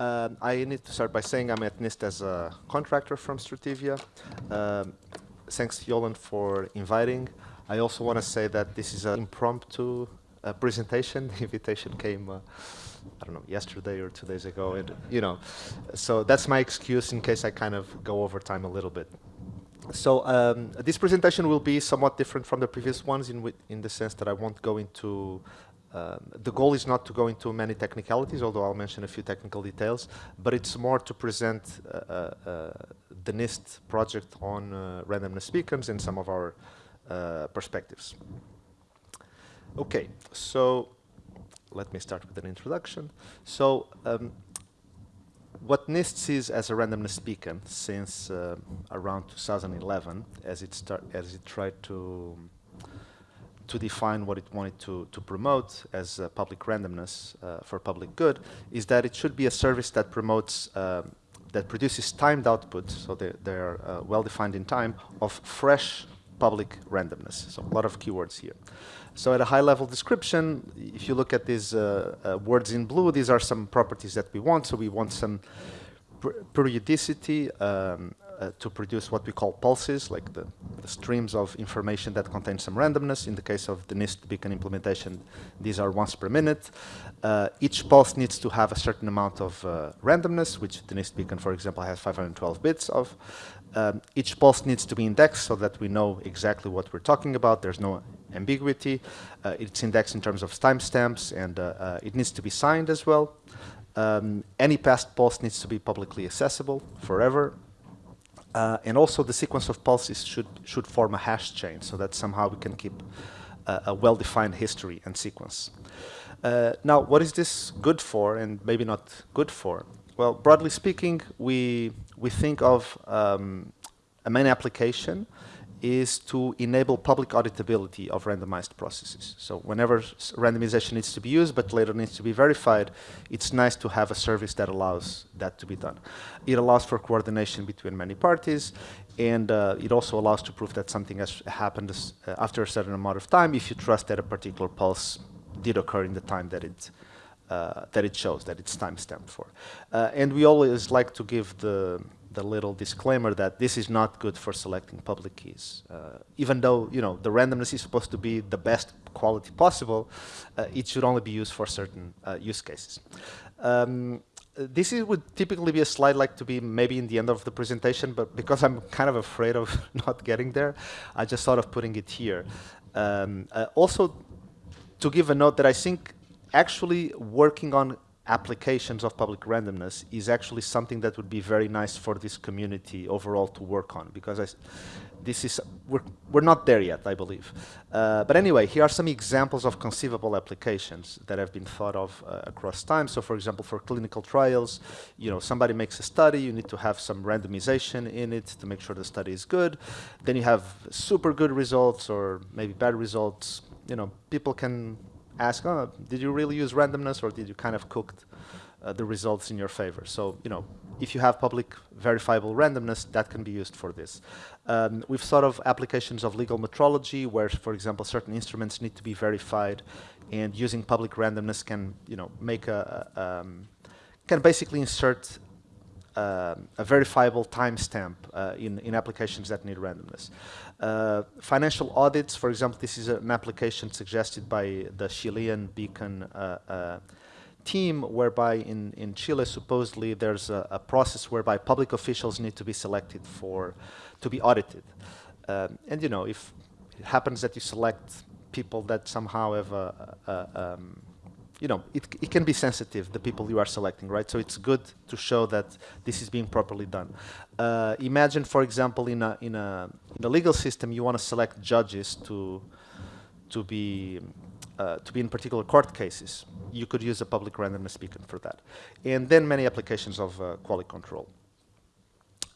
Um, I need to start by saying I'm at NIST as a contractor from Strativia. Um, thanks, Yolan, for inviting. I also want to say that this is an impromptu uh, presentation. The invitation came, uh, I don't know, yesterday or two days ago. And, you know, so that's my excuse in case I kind of go over time a little bit. So um, this presentation will be somewhat different from the previous ones in, in the sense that I won't go into um, the goal is not to go into many technicalities, although I'll mention a few technical details, but it's more to present uh, uh, the NIST project on uh, randomness beacons and some of our uh, perspectives. Okay, so let me start with an introduction. So um, what NIST sees as a randomness beacon since uh, around 2011, as it, start, as it tried to to define what it wanted to, to promote as uh, public randomness uh, for public good is that it should be a service that promotes, um, that produces timed output, so they, they are uh, well defined in time, of fresh public randomness. So a lot of keywords here. So at a high level description, if you look at these uh, words in blue, these are some properties that we want. So we want some periodicity, um, uh, to produce what we call pulses, like the, the, streams of information that contain some randomness. In the case of the NIST beacon implementation, these are once per minute. Uh, each pulse needs to have a certain amount of uh, randomness, which the NIST beacon, for example, has 512 bits of. Um, each pulse needs to be indexed so that we know exactly what we're talking about. There's no ambiguity. Uh, it's indexed in terms of timestamps, and uh, it needs to be signed as well. Um, any past pulse needs to be publicly accessible forever. Uh, and also the sequence of pulses should, should form a hash chain so that somehow we can keep uh, a well-defined history and sequence. Uh, now, what is this good for and maybe not good for? Well, broadly speaking, we, we think of um, a main application is to enable public auditability of randomized processes. So whenever randomization needs to be used, but later needs to be verified, it's nice to have a service that allows that to be done. It allows for coordination between many parties, and uh, it also allows to prove that something has happened uh, after a certain amount of time if you trust that a particular pulse did occur in the time that it uh, that it shows, that it's time-stamped for. Uh, and we always like to give the the little disclaimer that this is not good for selecting public keys. Uh, even though you know the randomness is supposed to be the best quality possible, uh, it should only be used for certain uh, use cases. Um, this is, would typically be a slide like to be maybe in the end of the presentation, but because I'm kind of afraid of not getting there, I just thought of putting it here. Um, uh, also, to give a note that I think actually working on applications of public randomness is actually something that would be very nice for this community overall to work on because I, this is we're, we're not there yet I believe. Uh, but anyway here are some examples of conceivable applications that have been thought of uh, across time. So for example for clinical trials you know somebody makes a study you need to have some randomization in it to make sure the study is good. Then you have super good results or maybe bad results. You know people can ask, oh, did you really use randomness or did you kind of cook uh, the results in your favor? So, you know, if you have public verifiable randomness, that can be used for this. Um, we've thought of applications of legal metrology where, for example, certain instruments need to be verified and using public randomness can, you know, make a, um, can basically insert uh, a verifiable timestamp uh, in, in applications that need randomness. Uh, financial audits, for example, this is an application suggested by the Chilean Beacon uh, uh, team, whereby in, in Chile, supposedly there's a, a, process whereby public officials need to be selected for, to be audited. Um, and you know, if it happens that you select people that somehow have a, a, um, you know, it, it can be sensitive, the people you are selecting, right? So it's good to show that this is being properly done. Uh, imagine, for example, in a, in, a, in a legal system, you want to select judges to, to, be, uh, to be in particular court cases. You could use a public randomness beacon for that. And then many applications of uh, quality control.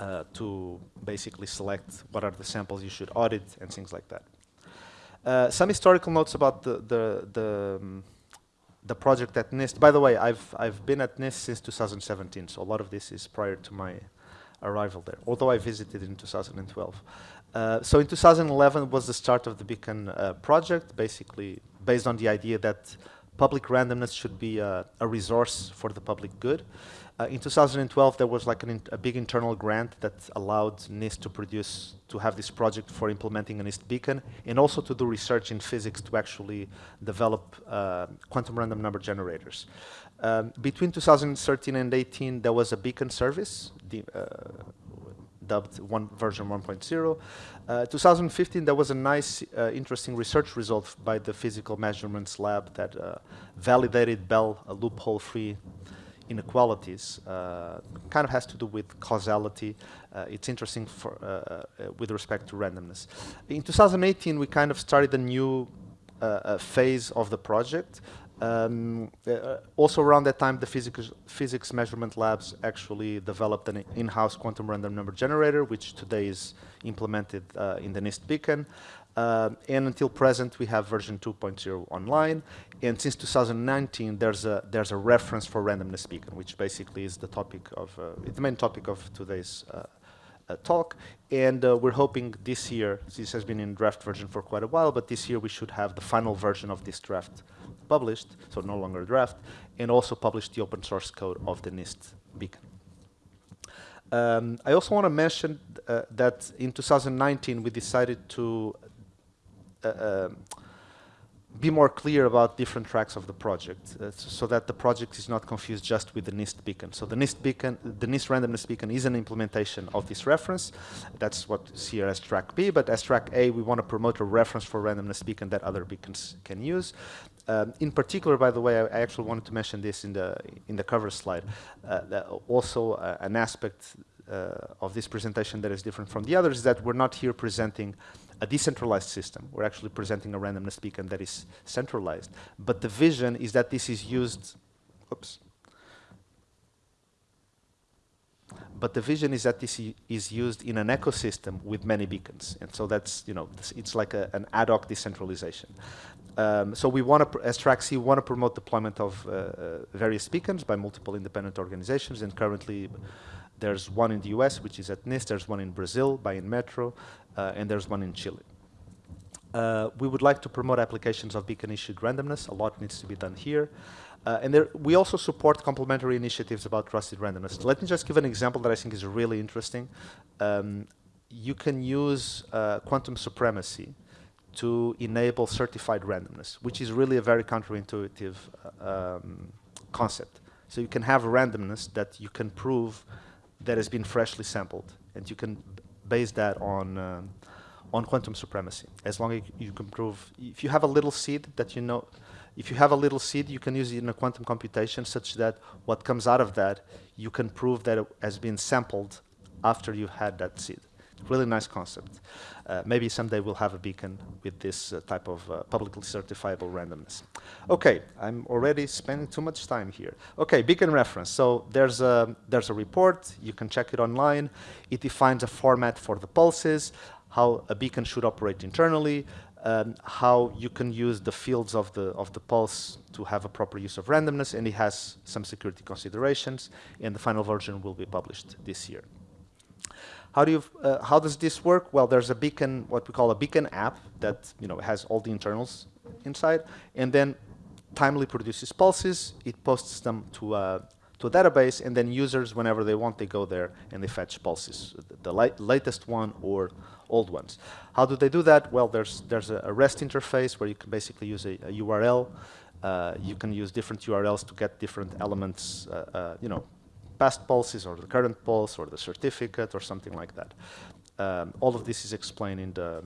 Uh, to basically select what are the samples you should audit and things like that. Uh, some historical notes about the, the, the um, the project at NIST. By the way, I've I've been at NIST since 2017, so a lot of this is prior to my arrival there. Although I visited in 2012. Uh, so in 2011 was the start of the Beacon uh, project, basically based on the idea that public randomness should be a, a resource for the public good. Uh, in 2012, there was like in, a big internal grant that allowed NIST to produce, to have this project for implementing a NIST beacon, and also to do research in physics to actually develop uh, quantum random number generators. Um, between 2013 and 18, there was a beacon service, the, uh, dubbed one version 1.0. Uh, 2015, there was a nice, uh, interesting research result by the Physical Measurements Lab that uh, validated Bell loophole-free inequalities uh, kind of has to do with causality. Uh, it's interesting for, uh, uh with respect to randomness. In 2018, we kind of started a new uh, phase of the project. Um, also around that time, the physics, physics measurement labs actually developed an in-house quantum random number generator, which today is implemented in the NIST beacon. Uh, and until present, we have version 2.0 online. And since 2019, there's a there's a reference for randomness beacon, which basically is the topic of uh, the main topic of today's uh, uh talk. And uh, we're hoping this year, this has been in draft version for quite a while, but this year we should have the final version of this draft published, so no longer draft, and also publish the open source code of the NIST beacon. Um, I also want to mention uh, that in 2019 we decided to be more clear about different tracks of the project uh, so that the project is not confused just with the NIST beacon. So the NIST beacon, the NIST randomness beacon is an implementation of this reference. That's what's here as track B, but as track A, we want to promote a reference for randomness beacon that other beacons can use. Um, in particular, by the way, I, I, actually wanted to mention this in the in the cover slide. Uh, also, uh, an aspect uh, of this presentation that is different from the others is that we're not here presenting a decentralized system. We're actually presenting a randomness beacon that is centralized. But the vision is that this is used, oops. But the vision is that this is used in an ecosystem with many beacons. And so that's, you know, it's like a, an ad hoc decentralization. Um, so we want to, as Track C, want to promote deployment of uh, uh, various beacons by multiple independent organizations. And currently, there's one in the US, which is at NIST. There's one in Brazil by Inmetro, uh, and there's one in Chile. Uh, we would like to promote applications of beacon-issued randomness. A lot needs to be done here. Uh, and there, we also support complementary initiatives about trusted randomness. Let me just give an example that I think is really interesting. Um, you can use uh, quantum supremacy to enable certified randomness, which is really a very counterintuitive uh, um, concept. So you can have randomness that you can prove that has been freshly sampled, and you can base that on uh, on quantum supremacy. As long as you can prove, if you have a little seed that you know, if you have a little seed, you can use it in a quantum computation such that what comes out of that, you can prove that it has been sampled after you had that seed. Really nice concept. Uh, maybe someday we'll have a beacon with this uh, type of uh, publicly certifiable randomness. Okay, I'm already spending too much time here. Okay, beacon reference. So there's a, there's a report, you can check it online. It defines a format for the pulses, how a beacon should operate internally, um, how you can use the fields of the, of the pulse to have a proper use of randomness, and it has some security considerations, and the final version will be published this year. How do you, uh, how does this work? Well, there's a beacon, what we call a beacon app that you know has all the internals inside, and then timely produces pulses. It posts them to a to a database, and then users, whenever they want, they go there and they fetch pulses, the, latest one or old ones. How do they do that? Well, there's there's a, a REST interface where you can basically use a, a URL. Uh, you can use different URLs to get different elements, uh, uh, you know, past pulses or the current pulse or the certificate or something like that. Um, all of this is explained in the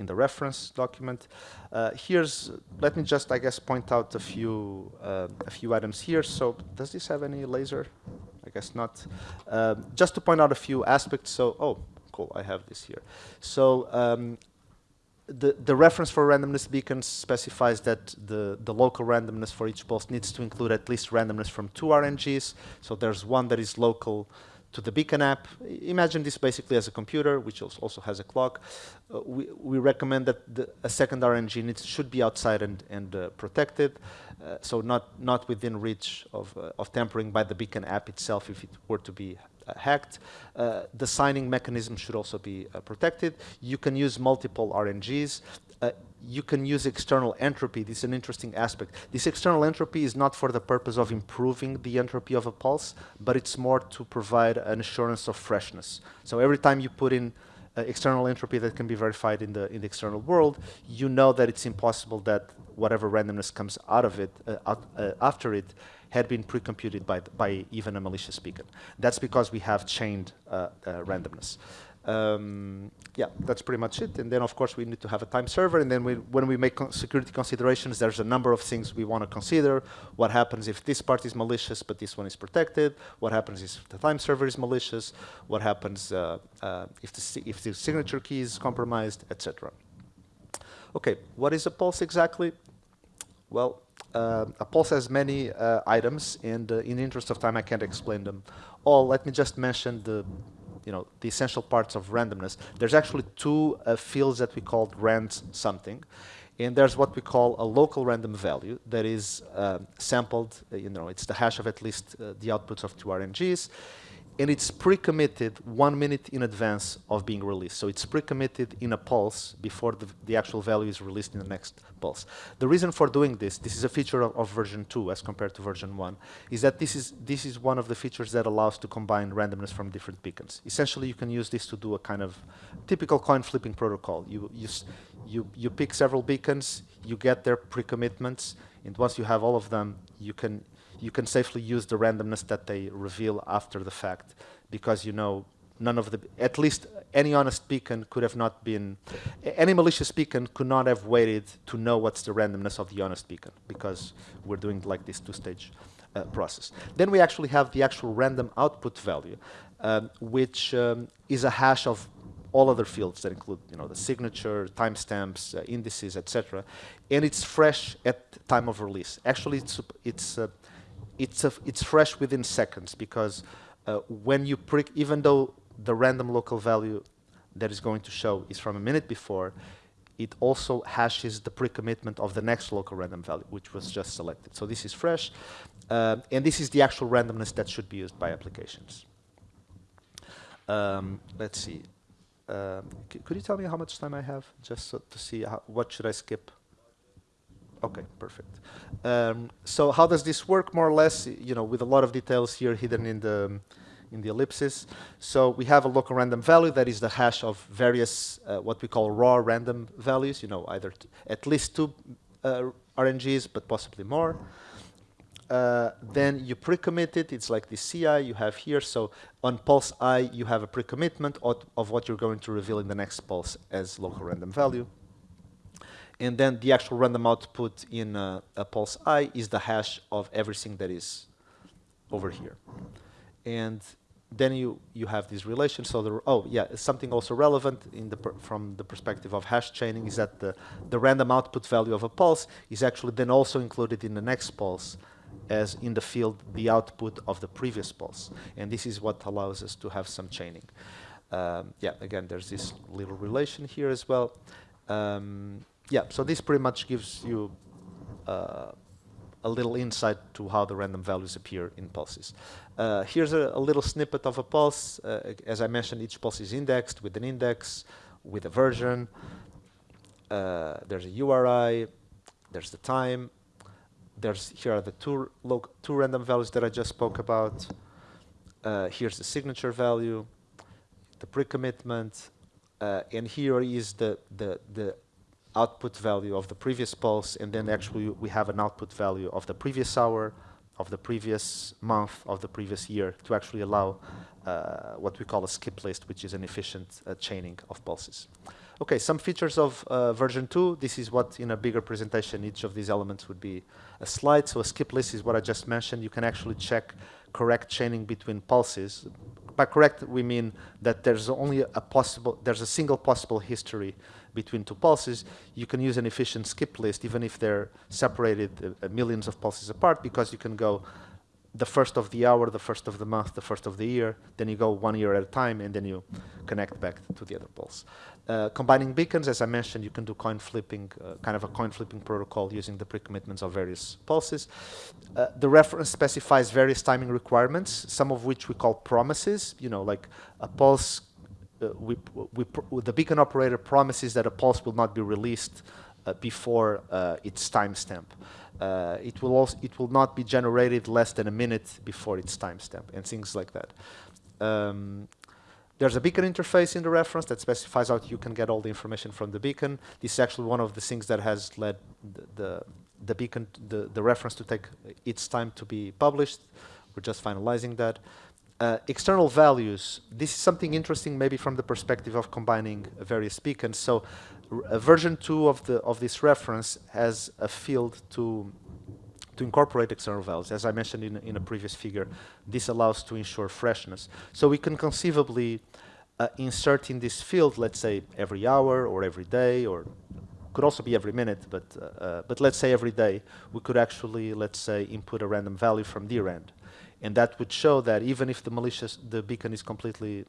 in the reference document. Uh, here's, let me just, I guess, point out a few uh, a few items here. So, does this have any laser? I guess not. Um, just to point out a few aspects. So, oh, cool, I have this here. So, um, the, the reference for randomness beacons specifies that the, the local randomness for each pulse needs to include at least randomness from two RNGs. So there's one that is local to the beacon app. Imagine this basically as a computer, which also has a clock. Uh, we, we recommend that the, a second RNG needs, should be outside and, and uh, protected, uh, so not, not within reach of, uh, of tampering by the beacon app itself if it were to be hacked. Uh, the signing mechanism should also be uh, protected. You can use multiple RNGs. Uh, you can use external entropy. This is an interesting aspect. This external entropy is not for the purpose of improving the entropy of a pulse, but it's more to provide an assurance of freshness. So every time you put in external entropy that can be verified in the in the external world, you know that it's impossible that whatever randomness comes out of it uh, out, uh, after it had been pre-computed by by even a malicious beacon. That's because we have chained uh, uh, randomness. Um, yeah, that's pretty much it. And then, of course, we need to have a time server. And then we, when we make con security considerations, there's a number of things we want to consider. What happens if this part is malicious, but this one is protected? What happens if the time server is malicious? What happens uh, uh, if, the if the signature key is compromised, etc. Okay, what is a pulse exactly? Well, uh, a pulse has many uh, items, and uh, in the interest of time, I can't explain them all. Let me just mention the you know, the essential parts of randomness, there's actually two uh, fields that we call rand something. And there's what we call a local random value that is uh, sampled, uh, you know, it's the hash of at least uh, the outputs of two RNGs and it's pre-committed one minute in advance of being released. So it's pre-committed in a pulse before the, the, actual value is released in the next pulse. The reason for doing this, this is a feature of, of, version 2 as compared to version 1, is that this is, this is one of the features that allows to combine randomness from different beacons. Essentially, you can use this to do a kind of typical coin flipping protocol. You, you, you, you pick several beacons, you get their pre-commitments, and once you have all of them, you can you can safely use the randomness that they reveal after the fact because you know none of the, at least any honest beacon could have not been, any malicious beacon could not have waited to know what's the randomness of the honest beacon because we're doing like this two-stage uh, process. Then we actually have the actual random output value, um, which um, is a hash of all other fields that include, you know, the signature, timestamps, uh, indices, etc. And it's fresh at time of release. Actually, it's, it's uh, it's, a, it's fresh within seconds because uh, when you prick, even though the random local value that is going to show is from a minute before, it also hashes the pre-commitment of the next local random value, which was just selected. So this is fresh, uh, and this is the actual randomness that should be used by applications. Um, let's see. Um, could you tell me how much time I have, just so to see how, what should I skip? Okay, perfect. Um, so how does this work, more or less, you know, with a lot of details here hidden in the, in the ellipsis. So we have a local random value that is the hash of various, uh, what we call raw random values, you know, either at least two uh, RNGs, but possibly more. Uh, then you pre-commit it, it's like the CI you have here. So on pulse i, you have a pre-commitment of, of what you're going to reveal in the next pulse as local random value and then the actual random output in uh, a pulse i is the hash of everything that is over here. And then you, you have these relations. So the, oh yeah, something also relevant in the from the perspective of hash chaining is that the, the random output value of a pulse is actually then also included in the next pulse as in the field the output of the previous pulse. And this is what allows us to have some chaining. Um, yeah, again, there's this little relation here as well. Um, yeah, so this pretty much gives you uh, a little insight to how the random values appear in pulses. Uh, here's a, a, little snippet of a pulse. Uh, as I mentioned, each pulse is indexed with an index, with a version. Uh, there's a URI, there's the time. There's here are the two, two random values that I just spoke about. Uh, here's the signature value, the pre-commitment, uh, and here is the, the, the output value of the previous pulse, and then actually we have an output value of the previous hour, of the previous month, of the previous year, to actually allow uh, what we call a skip list, which is an efficient uh, chaining of pulses. Okay, some features of uh, version 2. This is what, in a bigger presentation, each of these elements would be a slide. So a skip list is what I just mentioned. You can actually check correct chaining between pulses. By correct, we mean that there's only a possible, there's a single possible history between two pulses, you can use an efficient skip list even if they're separated uh, uh, millions of pulses apart because you can go the first of the hour, the first of the month, the first of the year, then you go one year at a time, and then you connect back to the other pulse. Uh, combining beacons, as I mentioned, you can do coin flipping, uh, kind of a coin flipping protocol using the pre-commitments of various pulses. Uh, the reference specifies various timing requirements, some of which we call promises, you know, like a pulse, uh, we, we the beacon operator promises that a pulse will not be released uh, before its timestamp. It will also it will not be generated less than a minute before its timestamp and things like that. Um, there's a beacon interface in the reference that specifies how you can get all the information from the beacon. This is actually one of the things that has led the, the, the beacon, the, the reference to take its time to be published. We're just finalizing that. Uh, external values, this is something interesting maybe from the perspective of combining various beacons. So version 2 of, the, of this reference has a field to, to incorporate external values. As I mentioned in, in a previous figure, this allows to ensure freshness. So we can conceivably uh, insert in this field, let's say every hour or every day, or could also be every minute, but, uh, uh, but let's say every day, we could actually, let's say, input a random value from the. And that would show that even if the malicious, the beacon is completely,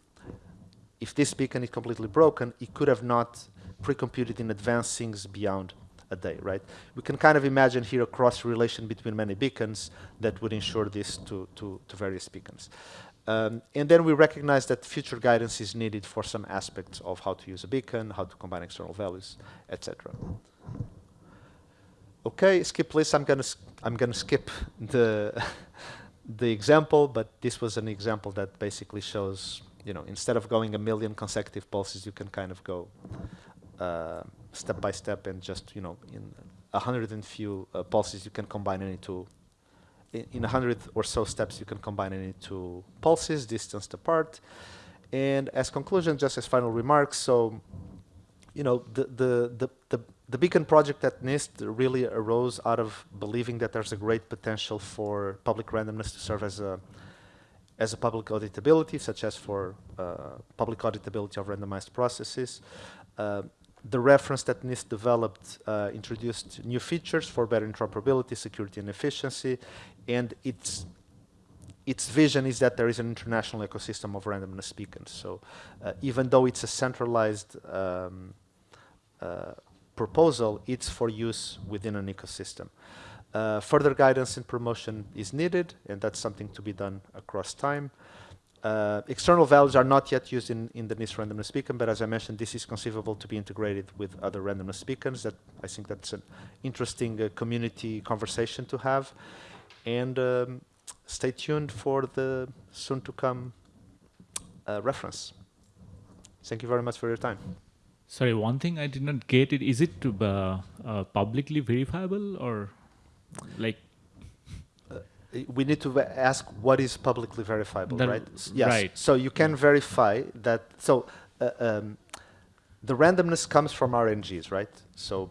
if this beacon is completely broken, it could have not pre-computed in advance things beyond a day, right? We can kind of imagine here a cross relation between many beacons that would ensure this to, to, to various beacons. Um, and then we recognize that future guidance is needed for some aspects of how to use a beacon, how to combine external values, etc. Okay, skip list. I'm gonna I'm gonna skip the the example, but this was an example that basically shows, you know, instead of going a million consecutive pulses, you can kind of go uh, step by step and just, you know, in a hundred and few uh, pulses, you can combine any two. In a hundred or so steps, you can combine any two pulses, distanced apart. And as conclusion, just as final remarks, so, you know, the, the, the, the, the Beacon project at NIST really arose out of believing that there's a great potential for public randomness to serve as a, as a public auditability, such as for uh, public auditability of randomized processes. Uh, the reference that NIST developed uh, introduced new features for better interoperability, security, and efficiency, and its its vision is that there is an international ecosystem of randomness beacons. So uh, even though it's a centralized um, uh, proposal, it's for use within an ecosystem. Uh, further guidance and promotion is needed, and that's something to be done across time. Uh, external values are not yet used in, in the NIST randomness beacon, but as I mentioned, this is conceivable to be integrated with other randomness beacons. That I think that's an interesting uh, community conversation to have. And um, stay tuned for the soon to come uh, reference. Thank you very much for your time. Sorry, one thing I did not get it. Is it uh, uh, publicly verifiable or like we need to ask what is publicly verifiable, the right? Yes. Right. So you can verify that. So uh, um, the randomness comes from RNGs, right? So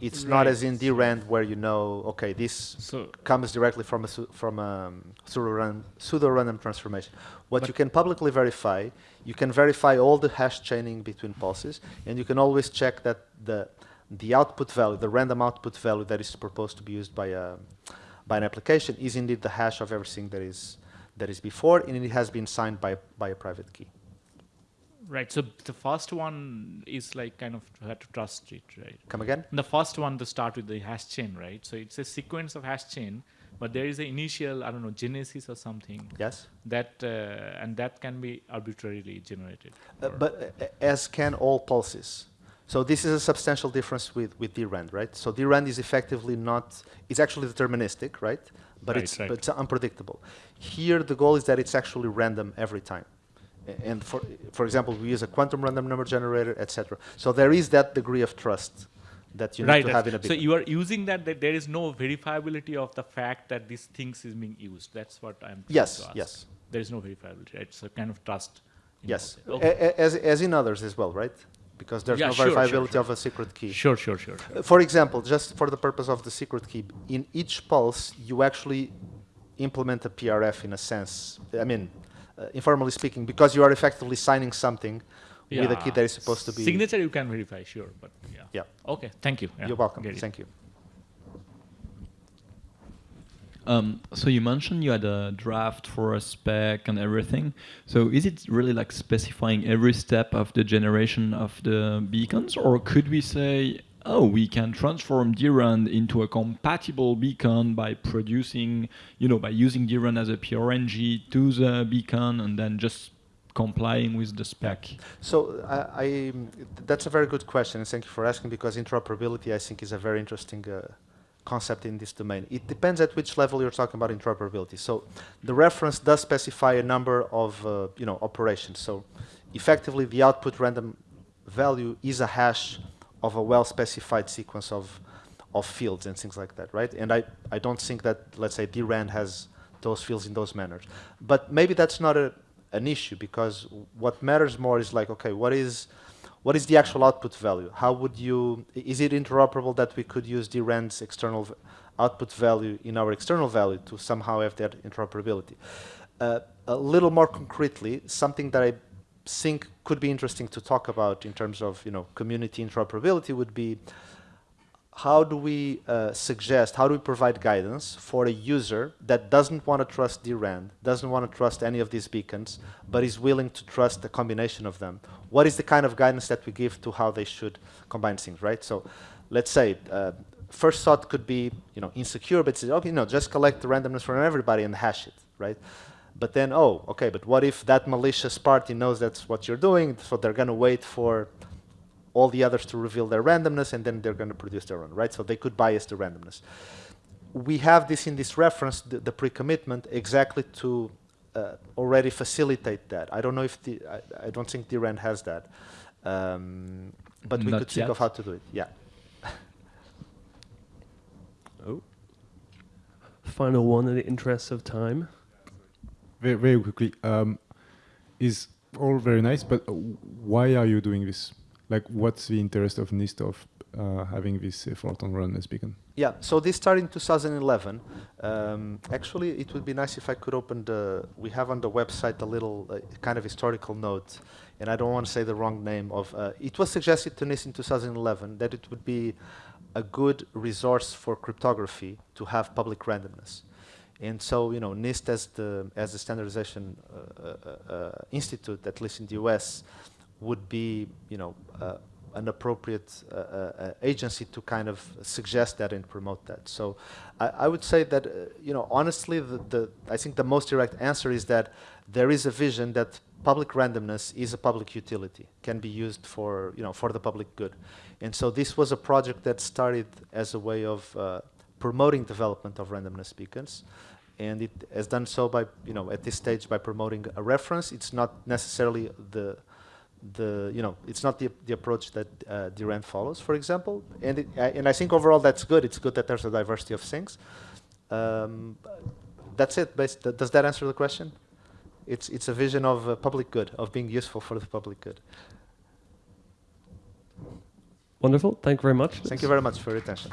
it's right. not as in DRAND where you know, okay, this so comes directly from a from a pseudo random, pseudo random transformation. What you can publicly verify, you can verify all the hash chaining between pulses, and you can always check that the the output value, the random output value that is proposed to be used by a by an application is indeed the hash of everything that is that is before, and it has been signed by by a private key. Right. So the first one is like kind of had to trust it, right? Come again? The first one to start with the hash chain, right? So it's a sequence of hash chain, but there is an initial, I don't know, genesis or something. Yes. That uh, and that can be arbitrarily generated. Uh, but uh, as can all pulses. So this is a substantial difference with, with DRAND, right? So DRAND is effectively not, it's actually deterministic, right? But, right, it's, right. but it's unpredictable. Here, the goal is that it's actually random every time. And for, for example, we use a quantum random number generator, etc. So there is that degree of trust that you right, need to have in a big So you are using that, that there is no verifiability of the fact that these things is being used. That's what I'm Yes, yes. There is no verifiability, right? So kind of trust. Yes, okay. as, as in others as well, right? Because there's yeah, no sure, verifiability sure, sure. of a secret key. Sure, sure, sure, For example, just for the purpose of the secret key, in each pulse, you actually implement a PRF in a sense. I mean, uh, informally speaking, because you are effectively signing something yeah. with a key that is supposed to be... Signature you can verify, sure, but yeah. Yeah. Okay, thank you. You're welcome. Thank you. Um, so you mentioned you had a draft for a spec and everything. So is it really like specifying every step of the generation of the beacons, or could we say, oh, we can transform DRAND into a compatible beacon by producing, you know, by using DRAND as a PRNG to the beacon and then just complying with the spec? So I, I, that's a very good question, and thank you for asking because interoperability, I think, is a very interesting uh, concept in this domain. It depends at which level you're talking about interoperability. So the reference does specify a number of uh, you know operations. So effectively, the output random value is a hash of a well-specified sequence of of fields and things like that, right? And I, I don't think that, let's say, DRAND has those fields in those manners. But maybe that's not a, an issue because what matters more is like, okay, what is what is the actual output value? How would you, is it interoperable that we could use the DRAND's external output value in our external value to somehow have that interoperability? Uh, a little more concretely, something that I think could be interesting to talk about in terms of you know community interoperability would be how do we uh, suggest, how do we provide guidance for a user that doesn't want to trust DRAND, doesn't want to trust any of these beacons, but is willing to trust a combination of them? What is the kind of guidance that we give to how they should combine things, right? So let's say uh, first thought could be, you know, insecure, but say, okay, no, just collect the randomness from everybody and hash it, right? But then, oh, okay, but what if that malicious party knows that's what you're doing, so they're going to wait for all the others to reveal their randomness, and then they're going to produce their own, right? So they could bias the randomness. We have this in this reference, the, the pre-commitment, exactly to uh, already facilitate that. I don't know if the, I, I don't think DRAND has that. Um, but we Not could think of how to do it, yeah. Oh. Final one in the interest of time. Very, very quickly, um, is all very nice, but uh, why are you doing this? Like, what's the interest of NIST of uh, having this effort on Randomness Beacon? Yeah, so this started in 2011. Um, actually, it would be nice if I could open the, we have on the website a little uh, kind of historical note, and I don't want to say the wrong name of, uh, it was suggested to NIST in 2011 that it would be a good resource for cryptography to have public randomness. And so, you know, NIST as the, as the standardization uh, uh, uh, institute, at least in the US, would be, you know, uh, an appropriate uh, uh, agency to kind of suggest that and promote that. So I, I would say that, uh, you know, honestly, the, the, I think the most direct answer is that there is a vision that public randomness is a public utility, can be used for, you know, for the public good. And so this was a project that started as a way of uh, promoting development of randomness beacons. And it has done so by, you know, at this stage by promoting a reference. It's not necessarily the, the, you know, it's not the, the approach that uh, DRAND follows, for example. And, it, I- and I think overall that's good. It's good that there's a diversity of things. Um, that's it. Th- Does that answer the question? It's, it's a vision of uh, public good, of being useful for the public good. Wonderful. Thank you very much. Thank you very much for your attention.